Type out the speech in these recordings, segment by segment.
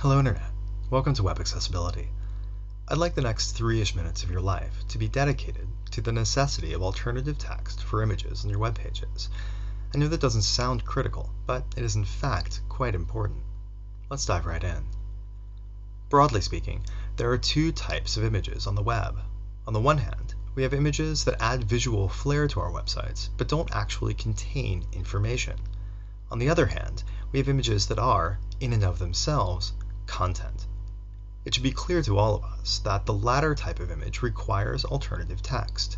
Hello Internet. Welcome to Web Accessibility. I'd like the next three-ish minutes of your life to be dedicated to the necessity of alternative text for images on your web pages. I know that doesn't sound critical, but it is in fact quite important. Let's dive right in. Broadly speaking, there are two types of images on the web. On the one hand, we have images that add visual flair to our websites, but don't actually contain information. On the other hand, we have images that are, in and of themselves, content. It should be clear to all of us that the latter type of image requires alternative text.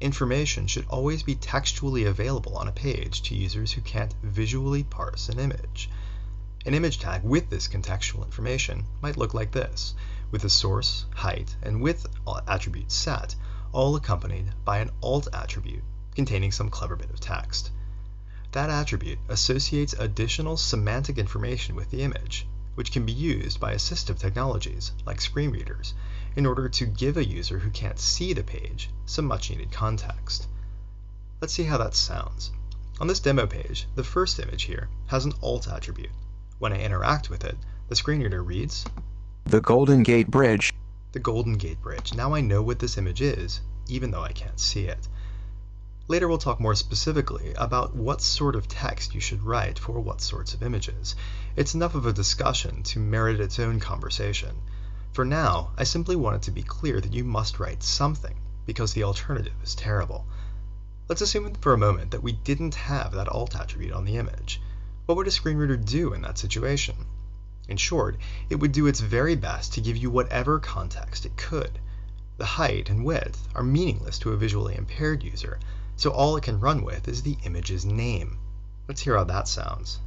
Information should always be textually available on a page to users who can't visually parse an image. An image tag with this contextual information might look like this, with the source, height, and width attributes set, all accompanied by an alt attribute containing some clever bit of text. That attribute associates additional semantic information with the image, which can be used by assistive technologies like screen readers in order to give a user who can't see the page some much needed context. Let's see how that sounds. On this demo page, the first image here has an alt attribute. When I interact with it, the screen reader reads The Golden Gate Bridge. The Golden Gate Bridge. Now I know what this image is, even though I can't see it. Later we'll talk more specifically about what sort of text you should write for what sorts of images. It's enough of a discussion to merit its own conversation. For now, I simply want it to be clear that you must write something, because the alternative is terrible. Let's assume for a moment that we didn't have that alt attribute on the image. What would a screen reader do in that situation? In short, it would do its very best to give you whatever context it could. The height and width are meaningless to a visually impaired user, so all it can run with is the image's name. Let's hear how that sounds.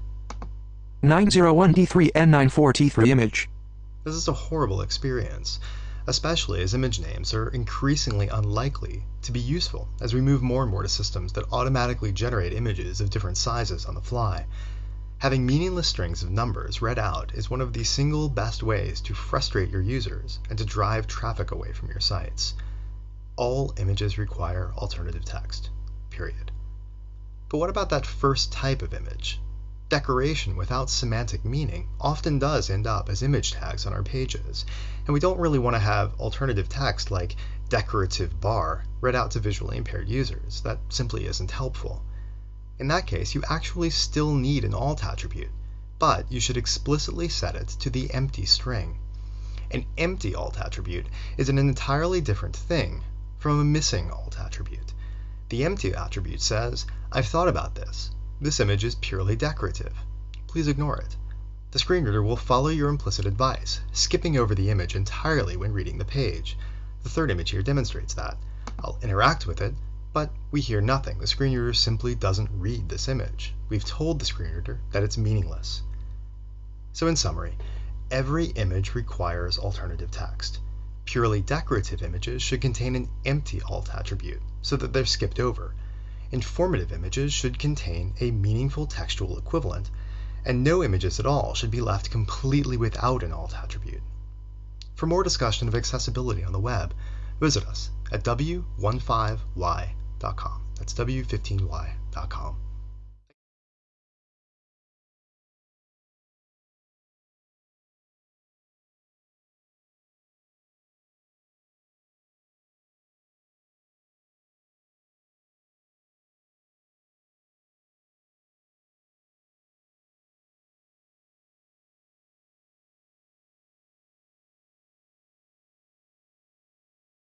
901D3N94T3 image. This is a horrible experience, especially as image names are increasingly unlikely to be useful as we move more and more to systems that automatically generate images of different sizes on the fly. Having meaningless strings of numbers read out is one of the single best ways to frustrate your users and to drive traffic away from your sites. All images require alternative text period. But what about that first type of image? Decoration without semantic meaning often does end up as image tags on our pages, and we don't really want to have alternative text like decorative bar read out to visually impaired users. That simply isn't helpful. In that case, you actually still need an alt attribute, but you should explicitly set it to the empty string. An empty alt attribute is an entirely different thing from a missing alt attribute. The empty attribute says, I've thought about this. This image is purely decorative. Please ignore it. The screen reader will follow your implicit advice, skipping over the image entirely when reading the page. The third image here demonstrates that. I'll interact with it, but we hear nothing. The screen reader simply doesn't read this image. We've told the screen reader that it's meaningless. So in summary, every image requires alternative text. Purely decorative images should contain an empty alt attribute so that they're skipped over. Informative images should contain a meaningful textual equivalent, and no images at all should be left completely without an alt attribute. For more discussion of accessibility on the web, visit us at w15y.com. That's w15y.com.